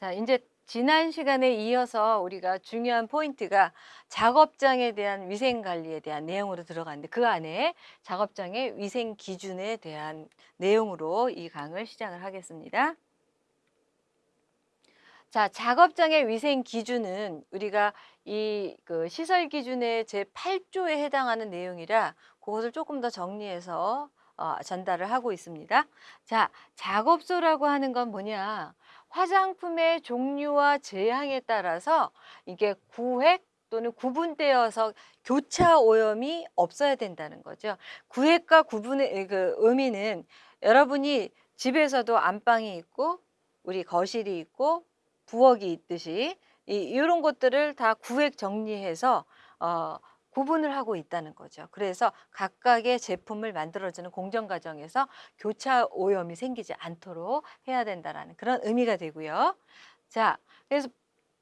자, 이제 지난 시간에 이어서 우리가 중요한 포인트가 작업장에 대한 위생 관리에 대한 내용으로 들어갔는데 그 안에 작업장의 위생 기준에 대한 내용으로 이 강을 시작을 하겠습니다. 자, 작업장의 위생 기준은 우리가 이 그 시설 기준의 제 8조에 해당하는 내용이라 그것을 조금 더 정리해서 어, 전달을 하고 있습니다. 자, 작업소라고 하는 건 뭐냐? 화장품의 종류와 제향에 따라서 이게 구획 또는 구분되어서 교차 오염이 없어야 된다는 거죠. 구획과 구분의 그 의미는 여러분이 집에서도 안방이 있고 우리 거실이 있고 부엌이 있듯이 이, 이런 것들을 다 구획 정리해서 어, 구분을 하고 있다는 거죠. 그래서 각각의 제품을 만들어주는 공정 과정에서 교차 오염이 생기지 않도록 해야 된다라는 그런 의미가 되고요. 자, 그래서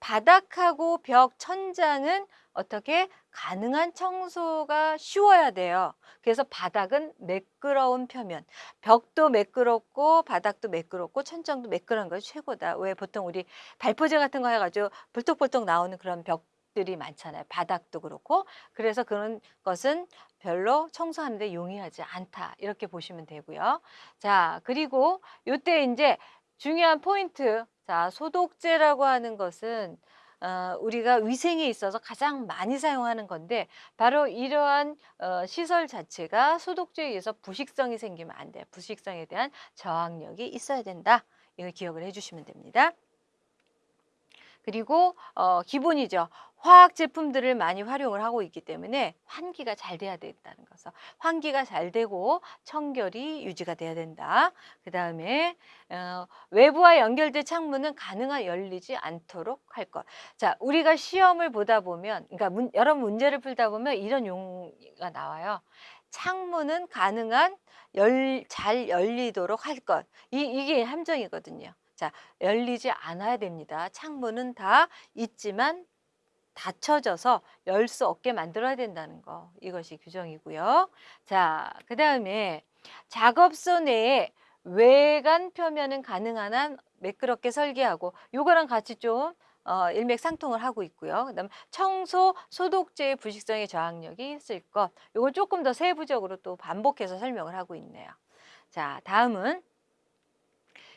바닥하고 벽, 천장은 어떻게 가능한 청소가 쉬워야 돼요. 그래서 바닥은 매끄러운 표면, 벽도 매끄럽고 바닥도 매끄럽고 천장도 매끄러운 것이 최고다. 왜 보통 우리 발포제 같은 거 해가지고 불떡불떡 나오는 그런 벽 들이 많잖아요. 바닥도 그렇고. 그래서 그런 것은 별로 청소하는데 용이하지 않다. 이렇게 보시면 되고요. 자, 그리고 요때 이제 중요한 포인트. 자, 소독제라고 하는 것은 어, 우리가 위생에 있어서 가장 많이 사용하는 건데 바로 이러한 어, 시설 자체가 소독제에 의해서 부식성이 생기면 안 돼요. 부식성에 대한 저항력이 있어야 된다. 이걸 기억을 해주시면 됩니다. 그리고 어, 기본이죠. 화학 제품들을 많이 활용을 하고 있기 때문에 환기가 잘 돼야 된다는 것을 환기가 잘 되고 청결이 유지가 돼야 된다. 그 다음에 어, 외부와 연결된 창문은 가능한 열리지 않도록 할 것. 자, 우리가 시험을 보다 보면, 그러니까 문, 여러 문제를 풀다 보면 이런 용어가 나와요. 창문은 가능한 열, 잘 열리도록 할 것. 이, 이게 함정이거든요. 자, 열리지 않아야 됩니다. 창문은 다 있지만 닫혀져서 열 수 없게 만들어야 된다는 거 이것이 규정이고요. 자, 그 다음에 작업소 내에 외관 표면은 가능한 한 매끄럽게 설계하고 요거랑 같이 좀 어, 일맥상통을 하고 있고요. 그 다음 청소, 소독제의 부식성의 저항력이 있을 것. 요걸 조금 더 세부적으로 또 반복해서 설명을 하고 있네요. 자, 다음은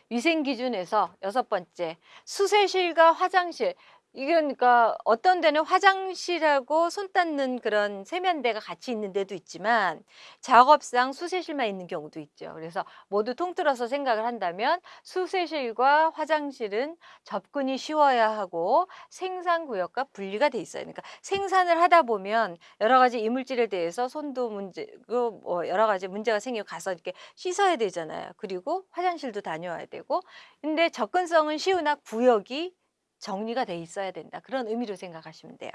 위생 기준에서 여섯 번째 수세실과 화장실 이게 그러니까 어떤 데는 화장실하고 손 닦는 그런 세면대가 같이 있는 데도 있지만 작업상 수세실만 있는 경우도 있죠. 그래서 모두 통틀어서 생각을 한다면 수세실과 화장실은 접근이 쉬워야 하고 생산 구역과 분리가 돼 있어요. 그러니까 생산을 하다 보면 여러 가지 이물질에 대해서 손도 문제고 뭐 여러 가지 문제가 생기고 가서 이렇게 씻어야 되잖아요. 그리고 화장실도 다녀와야 되고 근데 접근성은 쉬우나 구역이 정리가 돼 있어야 된다. 그런 의미로 생각하시면 돼요.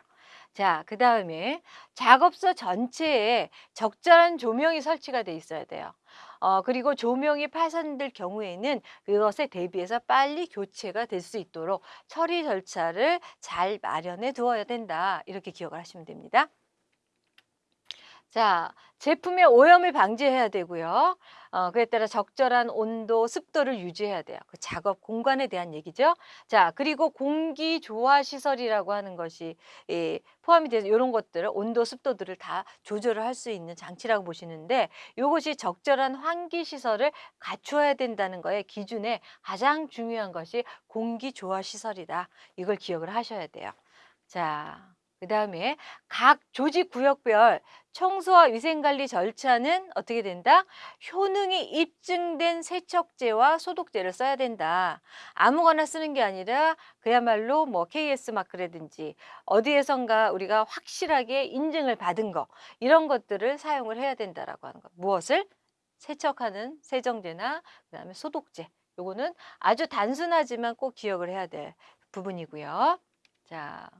자, 그 다음에 작업소 전체에 적절한 조명이 설치가 돼 있어야 돼요. 어, 그리고 조명이 파손될 경우에는 그것에 대비해서 빨리 교체가 될 수 있도록 처리 절차를 잘 마련해 두어야 된다. 이렇게 기억을 하시면 됩니다. 자, 제품의 오염을 방지해야 되고요. 어, 그에 따라 적절한 온도, 습도를 유지해야 돼요. 그 작업 공간에 대한 얘기죠. 자, 그리고 공기 조화 시설이라고 하는 것이 예, 포함이 돼서 이런 것들을 온도, 습도들을 다 조절을 할 수 있는 장치라고 보시는데 이것이 적절한 환기 시설을 갖추어야 된다는 거에 기준에 가장 중요한 것이 공기 조화 시설이다. 이걸 기억을 하셔야 돼요. 자, 그 다음에 각 조직 구역별 청소와 위생관리 절차는 어떻게 된다? 효능이 입증된 세척제와 소독제를 써야 된다. 아무거나 쓰는 게 아니라 그야말로 뭐 KS 마크라든지 어디에선가 우리가 확실하게 인증을 받은 거 이런 것들을 사용을 해야 된다라고 하는 거. 무엇을? 세척하는 세정제나 그다음에 소독제. 요거는 아주 단순하지만 꼭 기억을 해야 될 부분이고요. 자,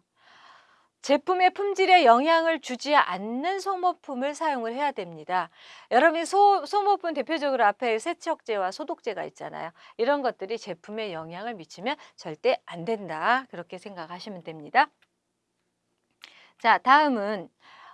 제품의 품질에 영향을 주지 않는 소모품을 사용을 해야 됩니다. 여러분이 소, 소모품 대표적으로 앞에 세척제와 소독제가 있잖아요. 이런 것들이 제품에 영향을 미치면 절대 안 된다. 그렇게 생각하시면 됩니다. 자, 다음은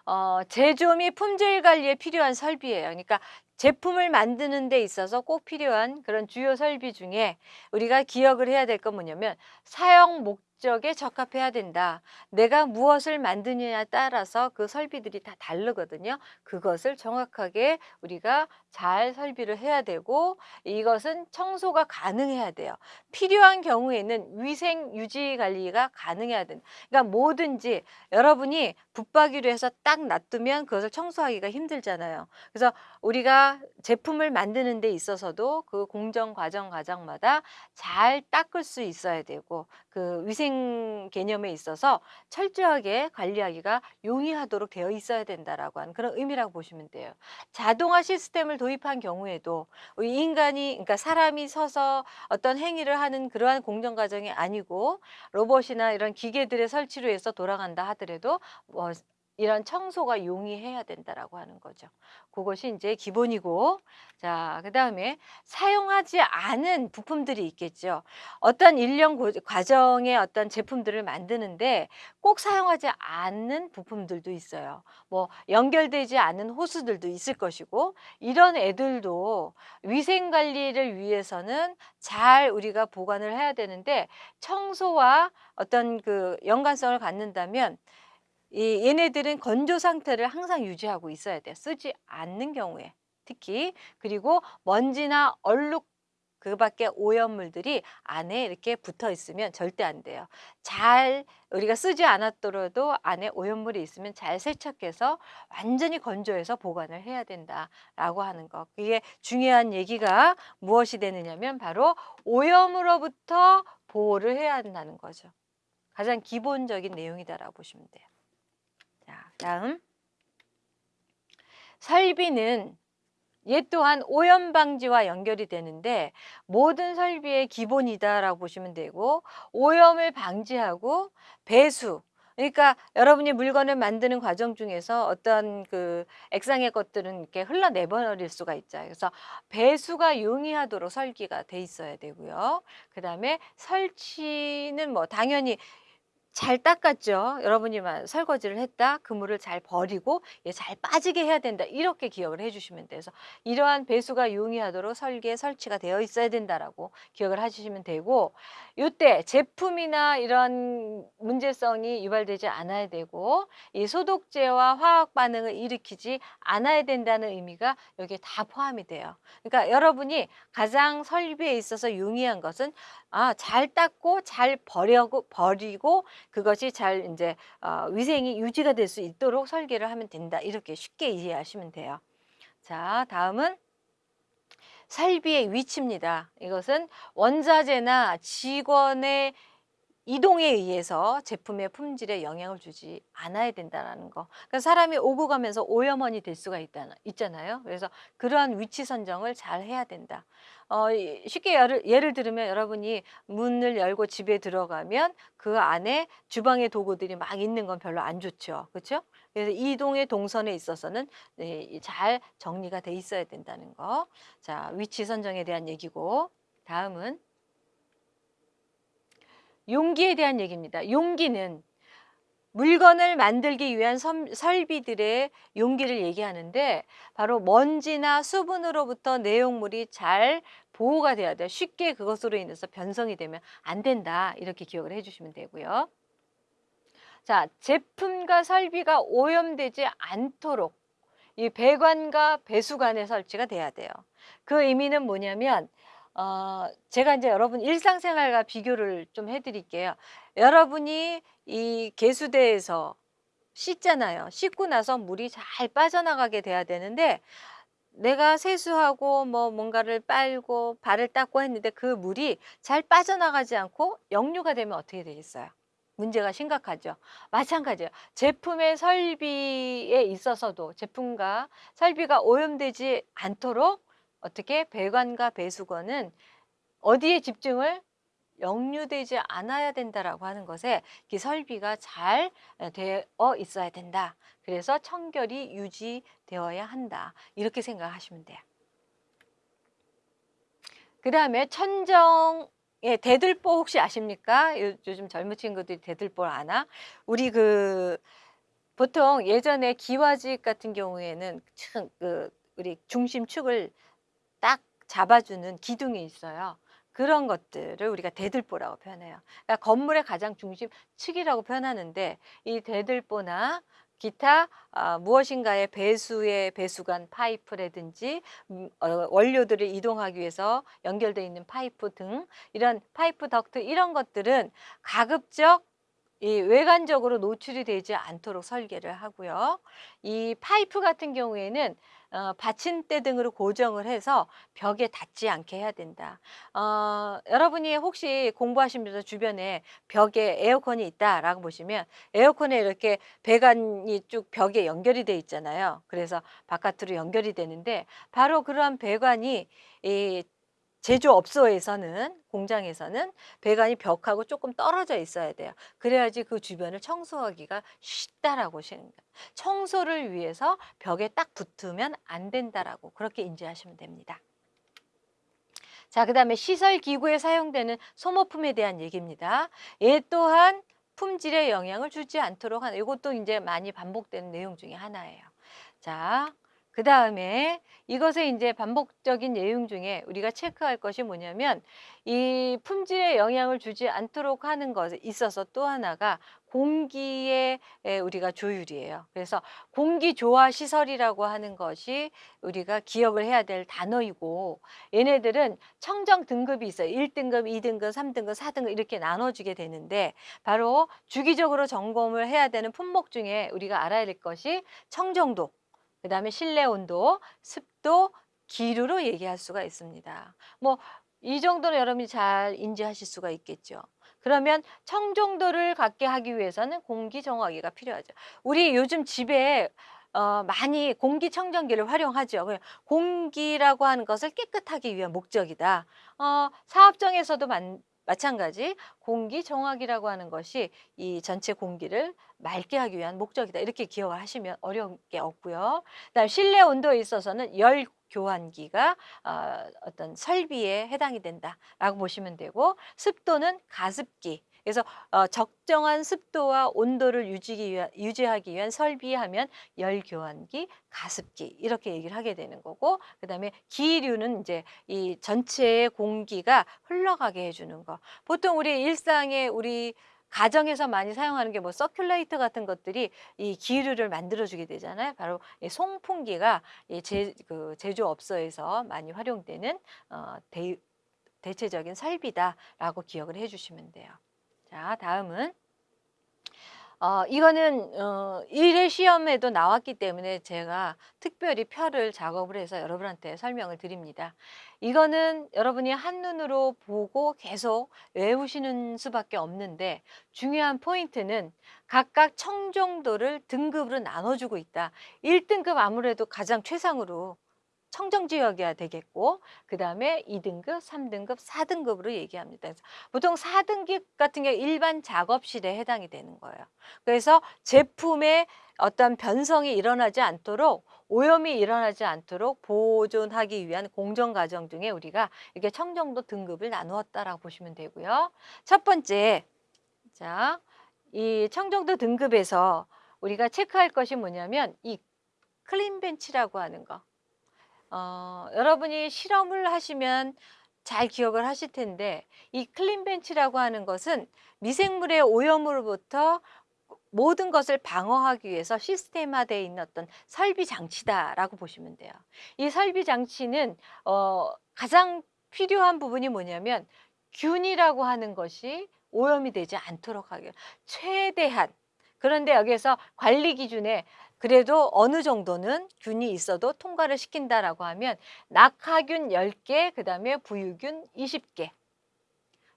어, 제조 및 품질 관리에 필요한 설비예요. 그러니까 제품을 만드는 데 있어서 꼭 필요한 그런 주요 설비 중에 우리가 기억을 해야 될 건 뭐냐면 사용 목 적에 적합해야 된다. 내가 무엇을 만드느냐에 따라서 그 설비들이 다 다르거든요. 그것을 정확하게 우리가 잘 설비를 해야 되고 이것은 청소가 가능해야 돼요. 필요한 경우에는 위생 유지 관리가 가능해야 된다. 그러니까 뭐든지 여러분이 붙박이로 해서 딱 놔두면 그것을 청소하기가 힘들잖아요. 그래서 우리가 제품을 만드는 데 있어서도 그 공정 과정 과정마다 잘 닦을 수 있어야 되고 그 위생 개념에 있어서 철저하게 관리하기가 용이하도록 되어 있어야 된다라고 하는 그런 의미라고 보시면 돼요. 자동화 시스템을 도입한 경우에도 인간이 그러니까 사람이 서서 어떤 행위를 하는 그러한 공정 과정이 아니고 로봇이나 이런 기계들의 설치로 해서 돌아간다 하더라도 뭐 이런 청소가 용이해야 된다라고 하는 거죠. 그것이 이제 기본이고 자 그다음에 사용하지 않은 부품들이 있겠죠. 어떤 일련 고- 과정의 어떤 제품들을 만드는데 꼭 사용하지 않는 부품들도 있어요. 뭐 연결되지 않은 호스들도 있을 것이고 이런 애들도 위생 관리를 위해서는 잘 우리가 보관을 해야 되는데 청소와 어떤 그 연관성을 갖는다면 이 얘네들은 건조 상태를 항상 유지하고 있어야 돼요. 쓰지 않는 경우에 특히 그리고 먼지나 얼룩 그 밖에 오염물들이 안에 이렇게 붙어 있으면 절대 안 돼요. 잘 우리가 쓰지 않았더라도 안에 오염물이 있으면 잘 세척해서 완전히 건조해서 보관을 해야 된다라고 하는 거. 그게 중요한 얘기가 무엇이 되느냐면 바로 오염으로부터 보호를 해야 한다는 거죠. 가장 기본적인 내용이다라고 보시면 돼요. 자, 다음. 설비는 얘 또한 오염 방지와 연결이 되는데 모든 설비의 기본이다라고 보시면 되고 오염을 방지하고 배수 그러니까 여러분이 물건을 만드는 과정 중에서 어떤 그 액상의 것들은 이렇게 흘러내버릴 수가 있죠. 그래서 배수가 용이하도록 설계가 돼 있어야 되고요. 그 다음에 설치는 뭐 당연히 잘 닦았죠. 여러분이만 설거지를 했다. 그물을 잘 버리고 얘잘 빠지게 해야 된다. 이렇게 기억을 해주시면 돼서 이러한 배수가 용이하도록 설계 설치가 되어 있어야 된다라고 기억을 해주시면 되고 이때 제품이나 이런 문제성이 유발되지 않아야 되고 이 소독제와 화학 반응을 일으키지 않아야 된다는 의미가 여기에 다 포함이 돼요. 그러니까 여러분이 가장 설비에 있어서 용이한 것은 아, 잘 닦고 잘 버려고 버리고 그것이 잘 이제 어, 위생이 유지가 될 수 있도록 설계를 하면 된다. 이렇게 쉽게 이해하시면 돼요. 자, 다음은 설비의 위치입니다. 이것은 원자재나 직원의 이동에 의해서 제품의 품질에 영향을 주지 않아야 된다는 거. 그러니까 사람이 오고 가면서 오염원이 될 수가 있다, 있잖아요. 그래서 그러한 위치 선정을 잘 해야 된다. 어, 쉽게 예를, 예를 들면 여러분이 문을 열고 집에 들어가면 그 안에 주방의 도구들이 막 있는 건 별로 안 좋죠. 그렇죠? 그래서 이동의 동선에 있어서는 네, 잘 정리가 돼 있어야 된다는 거. 자, 위치 선정에 대한 얘기고 다음은 용기에 대한 얘기입니다. 용기는 물건을 만들기 위한 선, 설비들의 용기를 얘기하는데 바로 먼지나 수분으로부터 내용물이 잘 보호가 돼야 돼요. 쉽게 그것으로 인해서 변성이 되면 안 된다. 이렇게 기억을 해주시면 되고요. 자, 제품과 설비가 오염되지 않도록 이 배관과 배수관의 설치가 돼야 돼요. 그 의미는 뭐냐면 어, 제가 이제 여러분 일상생활과 비교를 좀 해드릴게요. 여러분이 이 개수대에서 씻잖아요. 씻고 나서 물이 잘 빠져나가게 돼야 되는데 내가 세수하고 뭐 뭔가를 빨고 발을 닦고 했는데 그 물이 잘 빠져나가지 않고 역류가 되면 어떻게 되겠어요? 문제가 심각하죠. 마찬가지예요. 제품의 설비에 있어서도 제품과 설비가 오염되지 않도록 어떻게 배관과 배수관은 어디에 집중을 역류되지 않아야 된다라고 하는 것에 이 설비가 잘 되어 있어야 된다. 그래서 청결이 유지되어야 한다. 이렇게 생각하시면 돼요. 그 다음에 천정 예, 대들보 혹시 아십니까? 요, 즘 젊은 친구들이 대들보 아나? 우리 그 보통 예전에 기와집 같은 경우에는 참그 우리 중심축을 딱 잡아주는 기둥이 있어요. 그런 것들을 우리가 대들보라고 표현해요. 그러니까 건물의 가장 중심 축이라고 표현하는데 이 대들보나 기타 아, 무엇인가의 배수의 배수관 파이프라든지 음, 어, 원료들을 이동하기 위해서 연결되어 있는 파이프 등 이런 파이프 덕트 이런 것들은 가급적 이 외관적으로 노출이 되지 않도록 설계를 하고요. 이 파이프 같은 경우에는 어, 받침대 등으로 고정을 해서 벽에 닿지 않게 해야 된다. 어, 여러분이 혹시 공부하시면서 주변에 벽에 에어컨이 있다라고 보시면 에어컨에 이렇게 배관이 쭉 벽에 연결이 돼 있잖아요. 그래서 바깥으로 연결이 되는데 바로 그러한 배관이 이 제조업소에서는 공장에서는 배관이 벽하고 조금 떨어져 있어야 돼요. 그래야지 그 주변을 청소하기가 쉽다라고 생각. 청소를 위해서 벽에 딱 붙으면 안 된다라고 그렇게 인지하시면 됩니다. 자, 그 다음에 시설 기구에 사용되는 소모품에 대한 얘기입니다. 얘 또한 품질에 영향을 주지 않도록 하는 이것도 이제 많이 반복되는 내용 중에 하나예요. 자, 그 다음에 이것의 이제 반복적인 내용 중에 우리가 체크할 것이 뭐냐면 이 품질에 영향을 주지 않도록 하는 것에 있어서 또 하나가 공기의 에, 우리가 조율이에요. 그래서 공기 조화 시설이라고 하는 것이 우리가 기억을 해야 될 단어이고 얘네들은 청정 등급이 있어요. 1등급, 2등급, 3등급, 4등급 이렇게 나눠지게 되는데 바로 주기적으로 점검을 해야 되는 품목 중에 우리가 알아야 될 것이 청정도 그 다음에 실내 온도, 습도, 기류로 얘기할 수가 있습니다. 뭐 이 정도는 여러분이 잘 인지하실 수가 있겠죠. 그러면 청정도를 갖게 하기 위해서는 공기 정화기가 필요하죠. 우리 요즘 집에 어, 많이 공기청정기를 활용하죠. 공기라고 하는 것을 깨끗하기 위한 목적이다. 어, 사업장에서도 만, 마찬가지 공기 정화기라고 하는 것이 이 전체 공기를 맑게 하기 위한 목적이다. 이렇게 기억을 하시면 어려운 게 없고요. 그다음 실내 온도에 있어서는 열 교환기가 어, 어떤 설비에 해당이 된다라고 보시면 되고 습도는 가습기 그래서 어, 적정한 습도와 온도를 유지기 위한, 유지하기 위한 설비하면 열교환기, 가습기 이렇게 얘기를 하게 되는 거고 그 다음에 기류는 이제 이 전체의 공기가 흘러가게 해주는 거. 보통 우리 일상에 우리 가정에서 많이 사용하는 게 뭐 서큘레이터 같은 것들이 이 기류를 만들어주게 되잖아요. 바로 이 송풍기가 이 제, 그 제조업소에서 많이 활용되는 어, 대, 대체적인 설비다라고 기억을 해주시면 돼요. 자, 다음은 어, 이거는 어, 일회 시험에도 나왔기 때문에 제가 특별히 표를 작업을 해서 여러분한테 설명을 드립니다. 이거는 여러분이 한눈으로 보고 계속 외우시는 수밖에 없는데 중요한 포인트는 각각 청정도를 등급으로 나눠주고 있다. 1등급 아무래도 가장 최상으로 청정지역이어야 되겠고 그 다음에 2등급, 3등급, 4등급으로 얘기합니다. 그래서 보통 4등급 같은 게 일반 작업실에 해당이 되는 거예요. 그래서 제품의 어떤 변성이 일어나지 않도록 오염이 일어나지 않도록 보존하기 위한 공정 과정 중에 우리가 이렇게 청정도 등급을 나누었다라고 보시면 되고요. 첫 번째, 자, 이 청정도 등급에서 우리가 체크할 것이 뭐냐면 이 clean bench라고 하는 거. 어, 여러분이 실험을 하시면 잘 기억을 하실 텐데 이 clean bench라고 하는 것은 미생물의 오염으로부터 모든 것을 방어하기 위해서 시스템화되어 있는 어떤 설비 장치다라고 보시면 돼요. 이 설비 장치는 어, 가장 필요한 부분이 뭐냐면 균이라고 하는 것이 오염이 되지 않도록 하기 최대한 그런데 여기에서 관리 기준에 그래도 어느 정도는 균이 있어도 통과를 시킨다라고 하면 낙하균 10개, 그 다음에 부유균 20개.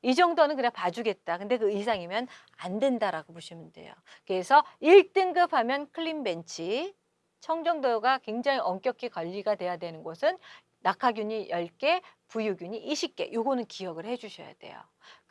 이 정도는 그냥 봐주겠다. 근데 그 이상이면 안 된다라고 보시면 돼요. 그래서 1등급 하면 클린 벤치, 청정도가 굉장히 엄격히 관리가 돼야 되는 곳은 낙하균이 10개, 부유균이 20개. 요거는 기억을 해 주셔야 돼요.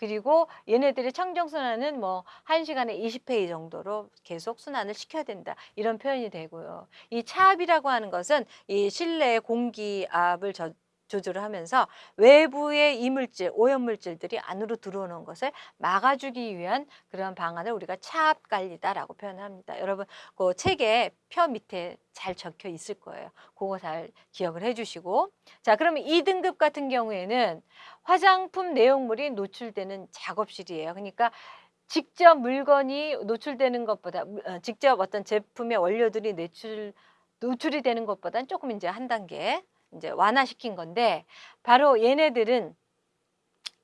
그리고 얘네들의 청정순환은 뭐 1시간에 20회의 정도로 계속 순환을 시켜야 된다. 이런 표현이 되고요. 이 차압이라고 하는 것은 이 실내 공기압을 저, 조절을 하면서 외부의 이물질, 오염물질들이 안으로 들어오는 것을 막아주기 위한 그런 방안을 우리가 차압 관리다라고 표현합니다. 여러분 그 책에 표 밑에 잘 적혀 있을 거예요. 그거 잘 기억을 해주시고 자 그러면 2등급 같은 경우에는 화장품 내용물이 노출되는 작업실이에요. 그러니까 직접 물건이 노출되는 것보다 무- 어, 직접 어떤 제품의 원료들이 노출 노출이 되는 것보다는 조금 이제 한 단계 이제 완화시킨 건데 바로 얘네들은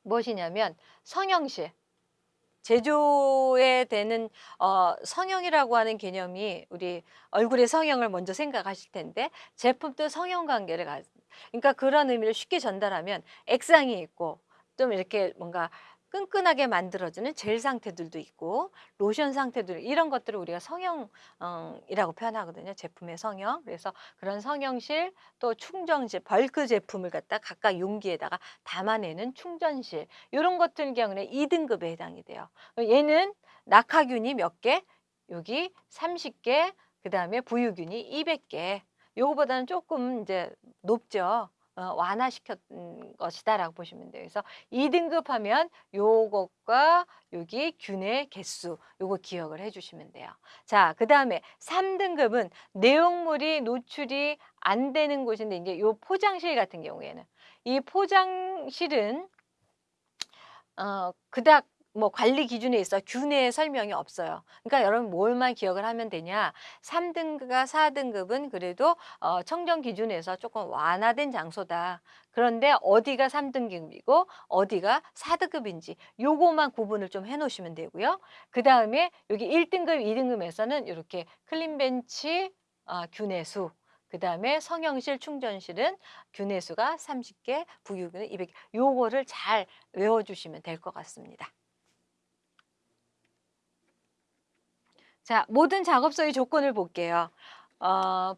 무엇이냐면 성형실. 제조에 되는 어, 성형이라고 하는 개념이 우리 얼굴의 성형을 먼저 생각하실 텐데 제품도 성형 관계를 가 그러니까 그런 의미를 쉽게 전달하면 액상이 있고 좀 이렇게 뭔가 끈끈하게 만들어지는 젤 상태들도 있고 로션 상태들 이런 것들을 우리가 성형이라고 표현하거든요. 제품의 성형. 그래서 그런 성형실 또 충전실 벌크 제품을 갖다 각각 용기에다가 담아내는 충전실 이런 것들 경우는 2등급에 해당이 돼요. 얘는 낙하균이 몇 개? 여기 30개, 그 다음에 부유균이 200개. 요거보다는 조금 이제 높죠. 어, 완화시켰던 것이다라고 보시면 돼요. 그래서 2등급 하면 요것과 여기 균의 개수 요거 기억을 해주시면 돼요. 자, 그 다음에 3등급은 내용물이 노출이 안 되는 곳인데 이제 요 포장실 같은 경우에는 이 포장실은 어, 그닥 뭐 관리 기준에 있어 균의 설명이 없어요. 그러니까 여러분 뭘만 기억을 하면 되냐? 3등급과 4등급은 그래도 어, 청정 기준에서 조금 완화된 장소다. 그런데 어디가 3등급이고 어디가 4등급인지 요거만 구분을 좀 해놓으시면 되고요. 그 다음에 여기 1등급, 2등급에서는 이렇게 클린벤치 어, 균의 수, 그 다음에 성형실, 충전실은 균의 수가 30개, 부유균은 200개. 요거를 잘 외워주시면 될 것 같습니다. 자, 모든 작업소의 조건을 볼게요. 어,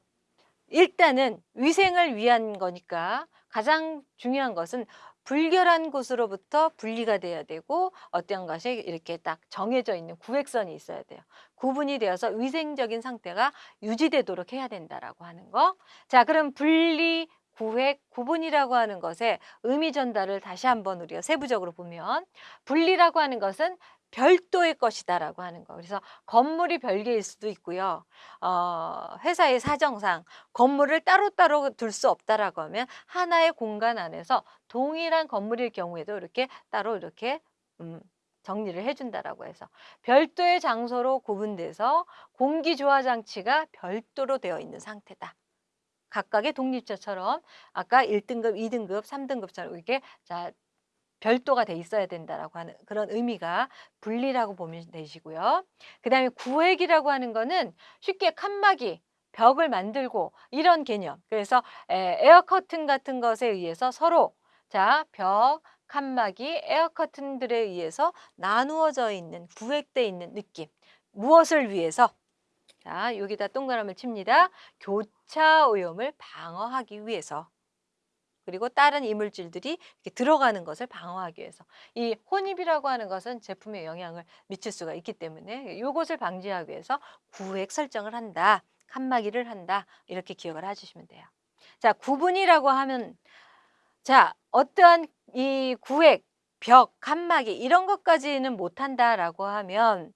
일단은 위생을 위한 거니까 가장 중요한 것은 불결한 곳으로부터 분리가 돼야 되고 어떤 것이 이렇게 딱 정해져 있는 구획선이 있어야 돼요. 구분이 되어서 위생적인 상태가 유지되도록 해야 된다라고 하는 거. 자, 그럼 분리, 구획, 구분이라고 하는 것의 의미 전달을 다시 한번 우리가 세부적으로 보면 분리라고 하는 것은 별도의 것이다라고 하는 거. 그래서 건물이 별개일 수도 있고요. 어, 회사의 사정상 건물을 따로따로 둘 수 없다라고 하면 하나의 공간 안에서 동일한 건물일 경우에도 이렇게 따로 이렇게 음, 정리를 해준다라고 해서 별도의 장소로 구분돼서 공기 조화 장치가 별도로 되어 있는 상태다. 각각의 독립처처럼 아까 1등급, 2등급, 3등급처럼 이렇게 자 별도가 돼 있어야 된다라고 하는 그런 의미가 분리라고 보면 되시고요. 그 다음에 구획이라고 하는 거는 쉽게 칸막이, 벽을 만들고 이런 개념. 그래서 에, 에어 커튼 같은 것에 의해서 서로 자, 벽, 칸막이, 에어 커튼들에 의해서 나누어져 있는 구획돼 있는 느낌. 무엇을 위해서? 자, 여기다 동그라미를 칩니다. 교차 오염을 방어하기 위해서. 그리고 다른 이물질들이 이렇게 들어가는 것을 방어하기 위해서. 이 혼입이라고 하는 것은 제품에 영향을 미칠 수가 있기 때문에 이것을 방지하기 위해서 구획 설정을 한다 칸막이를 한다 이렇게 기억을 해주시면 돼요. 자 구분이라고 하면 자 어떠한 이 구획 벽 칸막이 이런 것까지는 못한다라고 하면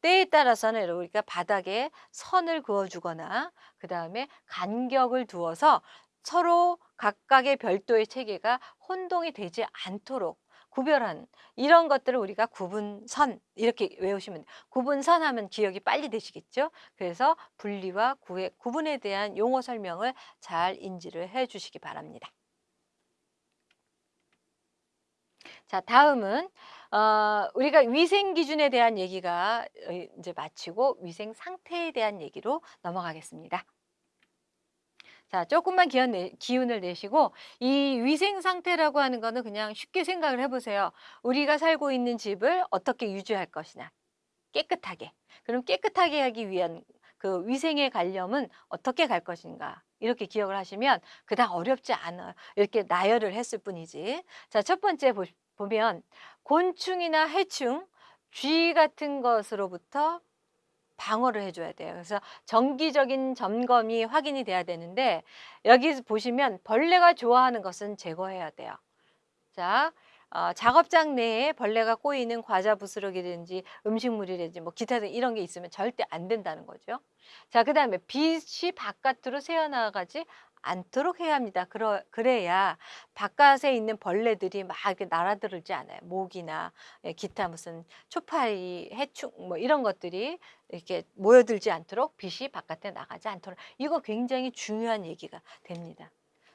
때에 따라서는 우리가 바닥에 선을 그어주거나 그 다음에 간격을 두어서 서로 각각의 별도의 체계가 혼동이 되지 않도록 구별한 이런 것들을 우리가 구분선 이렇게 외우시면 돼요. 구분선 하면 기억이 빨리 되시겠죠? 그래서 분리와 구획, 구분에 대한 용어 설명을 잘 인지를 해 주시기 바랍니다. 자, 다음은 어, 우리가 위생 기준에 대한 얘기가 어, 이제 마치고 위생 상태에 대한 얘기로 넘어가겠습니다. 자, 조금만 기운 내, 기운을 내시고 이 위생 상태라고 하는 거는 그냥 쉽게 생각을 해보세요. 우리가 살고 있는 집을 어떻게 유지할 것이냐. 깨끗하게. 그럼 깨끗하게 하기 위한 그 위생의 관념은 어떻게 갈 것인가. 이렇게 기억을 하시면 그닥 어렵지 않아요. 이렇게 나열을 했을 뿐이지. 자, 첫 번째 보, 보면 곤충이나 해충, 쥐 같은 것으로부터 방어를 해줘야 돼요. 그래서 정기적인 점검이 확인이 돼야 되는데 여기 보시면 벌레가 좋아하는 것은 제거해야 돼요. 자, 어, 작업장 내에 벌레가 꼬이는 과자 부스러기든지 음식물이든지 뭐 기타 등 이런 게 있으면 절대 안 된다는 거죠. 자, 그 다음에 빛이 바깥으로 새어나가지 않도록 해야 합니다. 그러, 그래야 바깥에 있는 벌레들이 막 이렇게 날아들지 않아요. 모기나 예, 기타 무슨 초파리, 해충 뭐 이런 것들이 이렇게 모여들지 않도록 빛이 바깥에 나가지 않도록 이거 굉장히 중요한 얘기가 됩니다.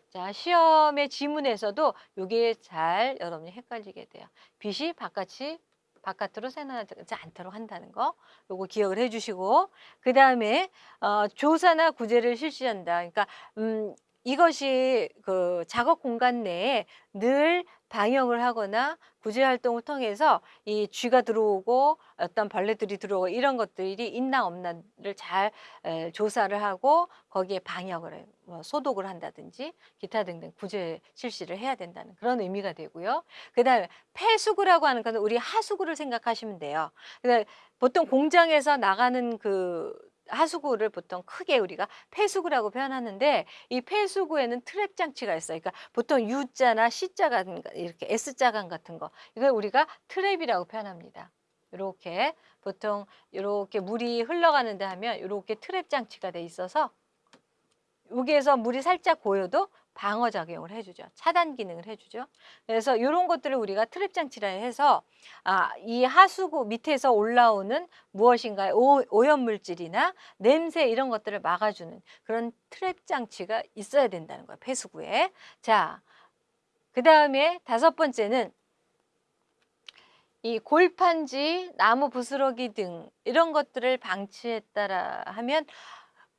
자, 시험의 지문에서도 이게 잘 여러분이 헷갈리게 돼요. 빛이 바깥이 바깥으로 새나가지 않도록 한다는 거 요거 기억을 해주시고 그 다음에 어, 조사나 구제를 실시한다. 그러니까 음, 이것이 그 작업 공간 내에 늘 방역을 하거나 구제 활동을 통해서 이 쥐가 들어오고 어떤 벌레들이 들어오고 이런 것들이 있나 없나를 잘 에, 조사를 하고 거기에 방역을 해요. 뭐 소독을 한다든지 기타 등등 구제 실시를 해야 된다는 그런 의미가 되고요. 그다음에 폐수구라고 하는 것은 우리 하수구를 생각하시면 돼요. 보통 공장에서 나가는 그 하수구를 보통 크게 우리가 폐수구라고 표현하는데 이 폐수구에는 트랩 장치가 있어요. 그러니까 보통 U자나 C자 같은 거, 이렇게 S자관 같은 거 이걸 우리가 트랩이라고 표현합니다. 이렇게 보통 이렇게 물이 흘러가는데 하면 이렇게 트랩 장치가 돼 있어서 여기에서 물이 살짝 고여도 방어 작용을 해주죠. 차단 기능을 해주죠. 그래서 이런 것들을 우리가 트랩 장치라 해서 아, 이 하수구 밑에서 올라오는 무엇인가 오,염 물질이나 냄새 이런 것들을 막아주는 그런 트랩 장치가 있어야 된다는 거예요. 폐수구에. 자, 그 다음에 다섯 번째는 이 골판지, 나무 부스러기 등 이런 것들을 방치했다라 하면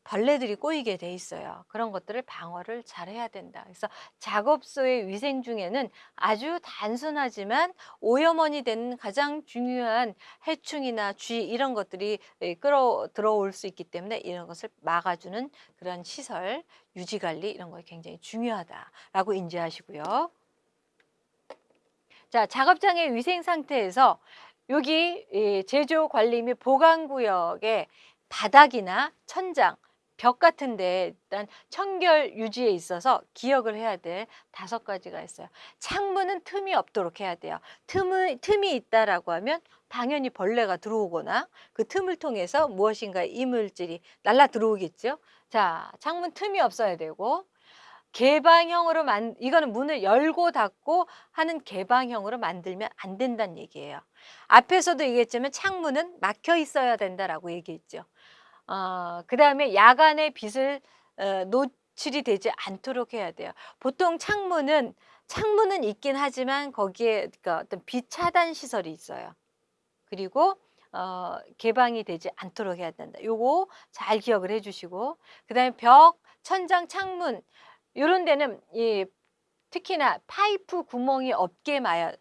벌레들이 꼬이게 돼 있어요. 그런 것들을 방어를 잘 해야 된다. 그래서 작업소의 위생 중에는 아주 단순하지만 오염원이 되는 가장 중요한 해충이나 쥐 이런 것들이 예, 끌어 들어올 수 있기 때문에 이런 것을 막아주는 그런 시설 유지 관리 이런 거 굉장히 중요하다라고 인지하시고요. 자, 작업장의 위생 상태에서 여기 예, 제조 관리 및 보관 구역의 바닥이나 천장 벽 같은데 일단 청결 유지에 있어서 기억을 해야 될 다섯 가지가 있어요. 창문은 틈이 없도록 해야 돼요. 틈이, 틈이 있다라고 하면 당연히 벌레가 들어오거나 그 틈을 통해서 무엇인가 이물질이 날라 들어오겠죠. 자, 창문 틈이 없어야 되고 개방형으로 만 이거는 문을 열고 닫고 하는 개방형으로 만들면 안 된다는 얘기예요. 앞에서도 얘기했지만 창문은 막혀 있어야 된다라고 얘기했죠. 어, 그 다음에 야간에 빛을 어, 노출이 되지 않도록 해야 돼요. 보통 창문은 창문은 있긴 하지만 거기에 그러니까 어떤 빛 차단 시설이 있어요. 그리고 어, 개방이 되지 않도록 해야 된다. 요거 잘 기억을 해주시고 그 다음에 벽, 천장, 창문 이런 데는 이 특히나 파이프 구멍이 없게 마야.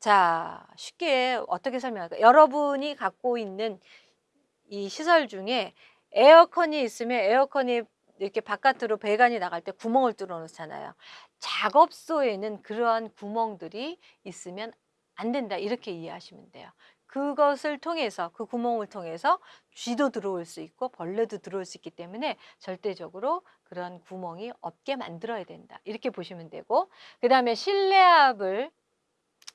자 쉽게 어떻게 설명할까? 여러분이 갖고 있는 이 시설 중에 에어컨이 있으면 에어컨이 이렇게 바깥으로 배관이 나갈 때 구멍을 뚫어 놓잖아요. 작업소에는 그러한 구멍들이 있으면 안 된다. 이렇게 이해하시면 돼요. 그것을 통해서 그 구멍을 통해서 쥐도 들어올 수 있고 벌레도 들어올 수 있기 때문에 절대적으로 그런 구멍이 없게 만들어야 된다. 이렇게 보시면 되고 그 다음에 실내압을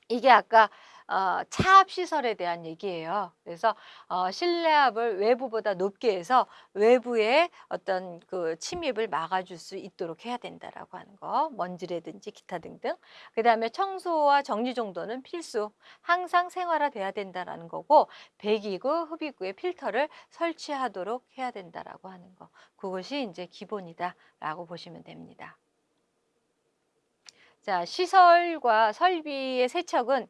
이게 아까 어, 차압 시설에 대한 얘기예요. 그래서 어, 실내압을 외부보다 높게 해서 외부의 어떤 그 침입을 막아줄 수 있도록 해야 된다라고 하는 거. 먼지라든지 기타 등등. 그 다음에 청소와 정리 정도는 필수. 항상 생활화돼야 된다라는 거고 배기구, 흡입구에 필터를 설치하도록 해야 된다라고 하는 거. 그것이 이제 기본이다라고 보시면 됩니다. 자, 시설과 설비의 세척은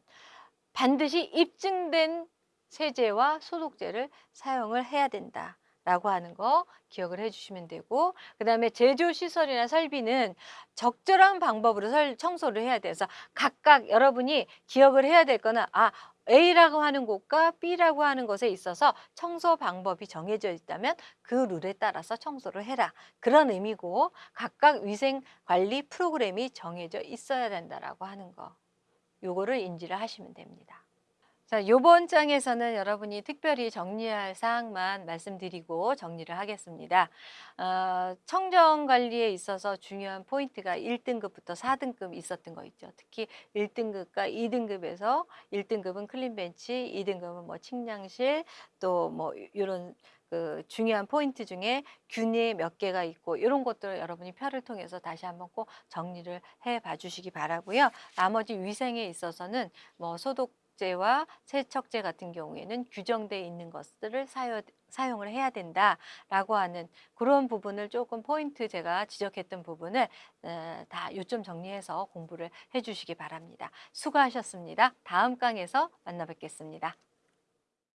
반드시 입증된 세제와 소독제를 사용을 해야 된다. 라고 하는 거 기억을 해주시면 되고 그 다음에 제조시설이나 설비는 적절한 방법으로 설, 청소를 해야 돼서 각각 여러분이 기억을 해야 될 거는 아 A라고 하는 곳과 B라고 하는 곳에 있어서 청소 방법이 정해져 있다면 그 룰에 따라서 청소를 해라. 그런 의미고 각각 위생관리 프로그램이 정해져 있어야 된다라고 하는 거. 요거를 인지를 하시면 됩니다. 자, 요번 장에서는 여러분이 특별히 정리할 사항만 말씀드리고 정리를 하겠습니다. 어, 청정 관리에 있어서 중요한 포인트가 1등급부터 4등급 있었던 거 있죠. 특히 1등급과 2등급에서 1등급은 clean bench, 2등급은 뭐 칭량실, 또 뭐 이런 그 중요한 포인트 중에 균이 몇 개가 있고 이런 것들을 여러분이 표를 통해서 다시 한번 꼭 정리를 해 봐 주시기 바라고요. 나머지 위생에 있어서는 뭐 소독제와 세척제 같은 경우에는 규정되어 있는 것들을 사용, 사용을 해야 된다라고 하는 그런 부분을 조금 포인트 제가 지적했던 부분을 어, 다 요점 정리해서 공부를 해 주시기 바랍니다. 수고하셨습니다. 다음 강에서 만나 뵙겠습니다.